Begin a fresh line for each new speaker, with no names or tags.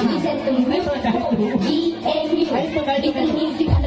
Einbereit. Einbereit.